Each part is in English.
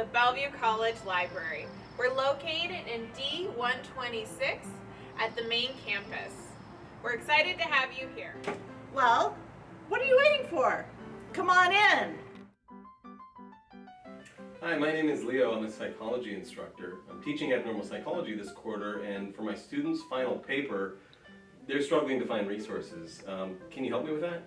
welcome the Bellevue College Library. We're located in D126 at the main campus. We're excited to have you here. Well, what are you waiting for? Come on in. Hi, my name is Leo. I'm a psychology instructor. I'm teaching abnormal psychology this quarter, and for my students' final paper, they're struggling to find resources. Um, can you help me with that?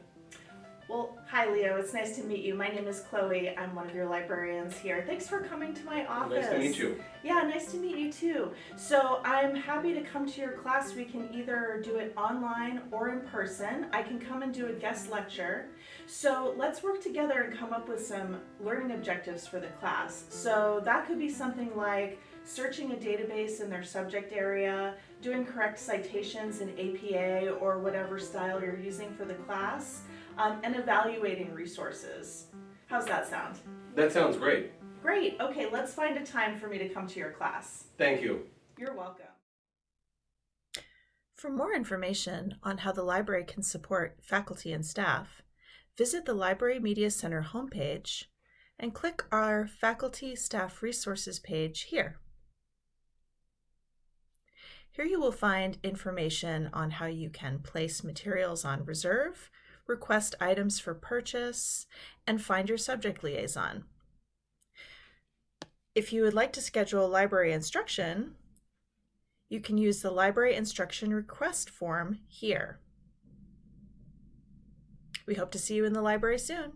Well, hi Leo, it's nice to meet you. My name is Chloe. I'm one of your librarians here. Thanks for coming to my office. Nice to meet you. Yeah, nice to meet you too. So I'm happy to come to your class. We can either do it online or in person. I can come and do a guest lecture. So let's work together and come up with some learning objectives for the class. So that could be something like searching a database in their subject area, doing correct citations in APA or whatever style you're using for the class, um, and evaluating resources. How's that sound? That sounds great. Great, okay, let's find a time for me to come to your class. Thank you. You're welcome. For more information on how the library can support faculty and staff, visit the Library Media Center homepage and click our Faculty Staff Resources page here. Here you will find information on how you can place materials on reserve, request items for purchase, and find your subject liaison. If you would like to schedule library instruction, you can use the library instruction request form here. We hope to see you in the library soon.